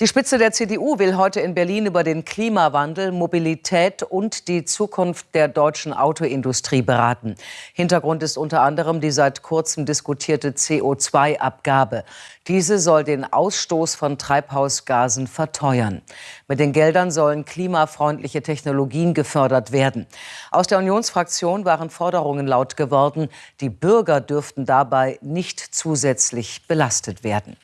Die Spitze der CDU will heute in Berlin über den Klimawandel, Mobilität und die Zukunft der deutschen Autoindustrie beraten. Hintergrund ist unter anderem die seit kurzem diskutierte CO2-Abgabe. Diese soll den Ausstoß von Treibhausgasen verteuern. Mit den Geldern sollen klimafreundliche Technologien gefördert werden. Aus der Unionsfraktion waren Forderungen laut geworden, die Bürger dürften dabei nicht zusätzlich belastet werden.